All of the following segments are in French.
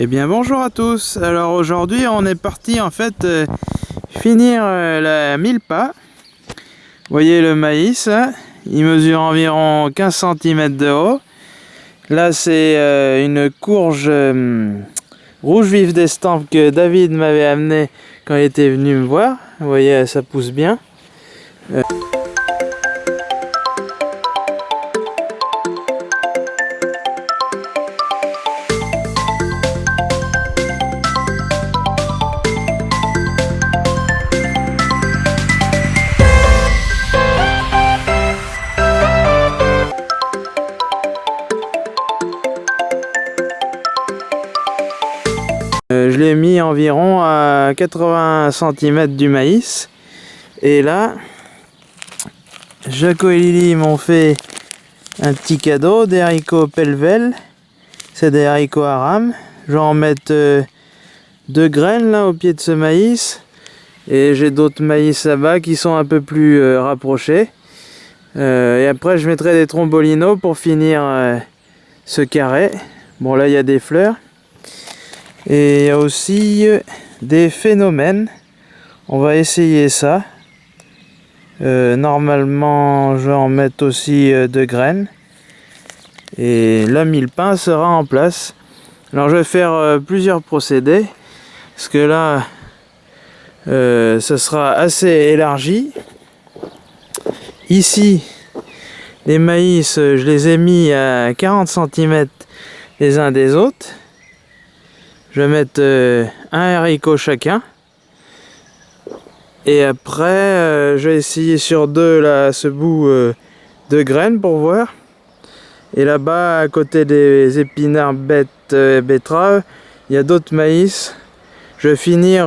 Eh bien bonjour à tous, alors aujourd'hui on est parti en fait euh, finir euh, la mille pas. Vous voyez le maïs, il mesure environ 15 cm de haut. Là c'est euh, une courge rouge vif d'estampe que David m'avait amené quand il était venu me voir. Vous voyez ça pousse bien. Je l'ai mis environ à 80 cm du maïs. Et là, Jaco et Lily m'ont fait un petit cadeau des haricots Pelvel. C'est des haricots aram. Je vais en mettre euh, deux graines là au pied de ce maïs. Et j'ai d'autres maïs là-bas qui sont un peu plus euh, rapprochés. et après je mettrai des trombolinos pour finir ce carré. Bon là il y a des fleurs. Et il y a aussi euh, des phénomènes. On va essayer ça. Euh, normalement, je vais en mettre aussi euh, de graines. Et la mille pain sera en place. Alors je vais faire plusieurs procédés. Parce que là, ça sera assez élargi. Ici, les maïs, je les ai mis à 40 cm les uns des autres. Je vais mettre euh, un haricot chacun. Et après, euh, je vais essayer sur deux là, ce bout euh, de graines pour voir. Et là-bas, à côté des épinards bêtes et betteraves, il y a d'autres maïs. Je vais finir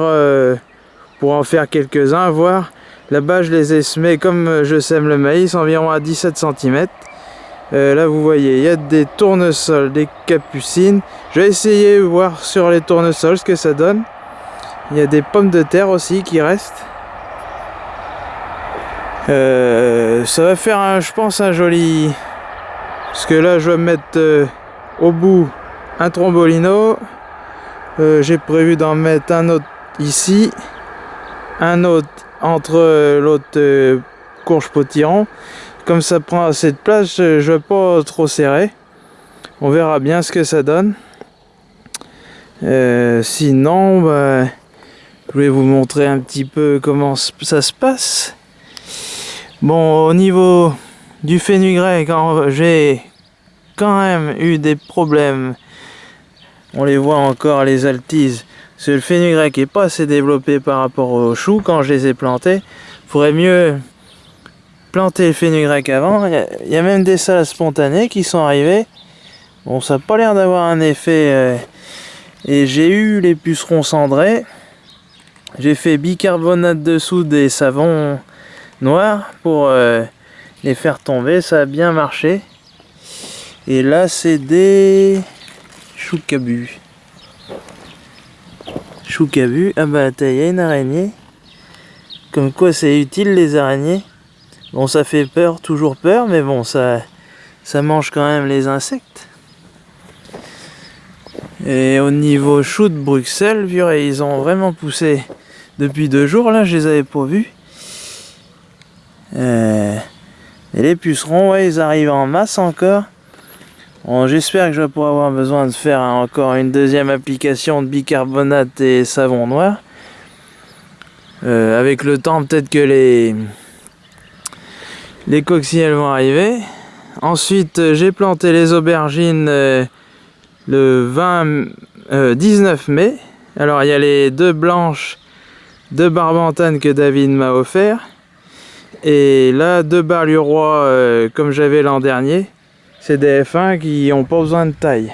pour en faire quelques-uns, voir. Là-bas, je les ai semés comme je sème le maïs, environ à 17 cm. Euh, là vous voyez, il y a des tournesols, des capucines. Je vais essayer de voir sur les tournesols ce que ça donne. Il y a des pommes de terre aussi qui restent. Euh, ça va faire, je pense, un joli... Parce que là, je vais mettre euh, au bout un trombolino. J'ai prévu d'en mettre un autre ici. Un autre entre l'autre courge potiron comme ça prend assez de place, je ne vais pas trop serrer. On verra bien ce que ça donne. Euh, sinon, bah, je vais vous montrer un petit peu comment ça se passe. Bon, au niveau du fenugrec, j'ai quand même eu des problèmes. On les voit encore, les altises. Parce que le fenugrec n'est pas assez développé par rapport aux choux quand je les ai plantés. Faudrait mieux planté le fenugrec avant. Il y, a même des salades spontanées qui sont arrivées. Bon, ça n'a pas l'air d'avoir un effet. Euh, et j'ai eu les pucerons cendrés. J'ai fait bicarbonate de soude et savon noir pour euh, les faire tomber. Ça a bien marché. Et là, c'est des choucabus. Choucabus. Ah bah, il y a une araignée. Comme quoi, c'est utile les araignées. Bon, ça fait peur, toujours peur, mais bon, ça, ça mange quand même les insectes. Et au niveau de Bruxelles, ils ont vraiment poussé depuis deux jours, là, je les avais pas vus. Euh, et les pucerons, ouais, ils arrivent en masse encore. Bon, J'espère que je vais pas avoir besoin de faire encore une deuxième application de bicarbonate et savon noir. Euh, avec le temps, peut-être que les, les coccinelles vont arriver. Ensuite, euh, j'ai planté les aubergines euh, le 20, 19 euh, mai. Alors, il y a les deux blanches de barbantane que David m'a offert. Et là, deux barlurois comme j'avais l'an dernier. C'est des F1 qui n'ont pas besoin de taille.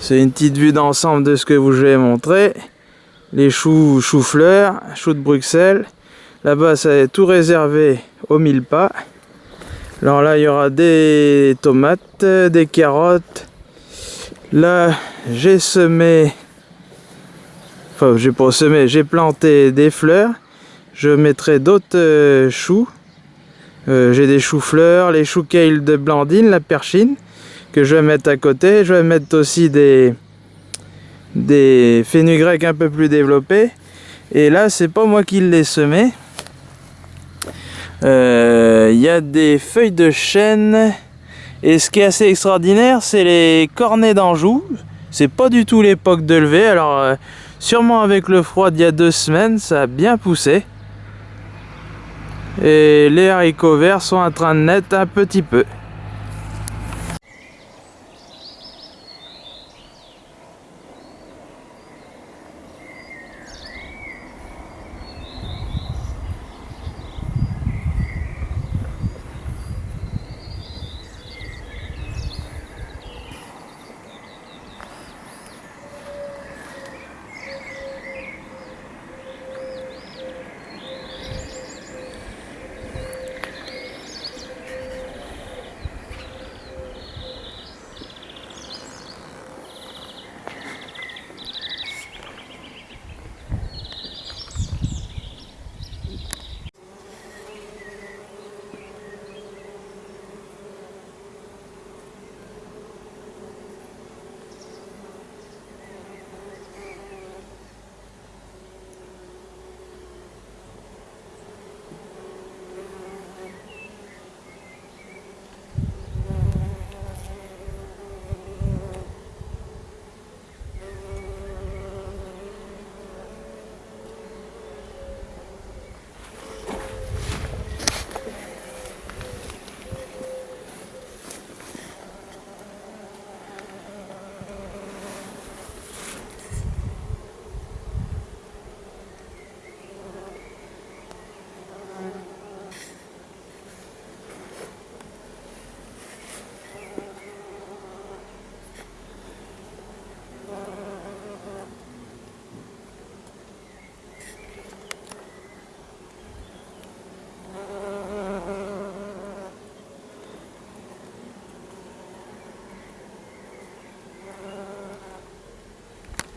C'est une petite vue d'ensemble de ce que vous je vais montrer les choux chou-fleurs, choux de Bruxelles. Là-bas, ça est tout réservé aux mille pas. Alors là, il y aura des tomates, des carottes. Là, j'ai semé, enfin, j'ai pas semé, j'ai planté des fleurs. Je mettrai d'autres euh, choux. Euh, j'ai des choux-fleurs, les choux kale de Blandine, la perchine, que je vais mettre à côté. Je vais mettre aussi des, des fenugrec un peu plus développés. Et là, c'est pas moi qui l'ai semé. Il euh, y a des feuilles de chêne. Et ce qui est assez extraordinaire, c'est les cornets d'Anjou. C'est pas du tout l'époque de lever. Alors, euh, sûrement avec le froid d'il y a deux semaines, ça a bien poussé. Et les haricots verts sont en train de naître un petit peu.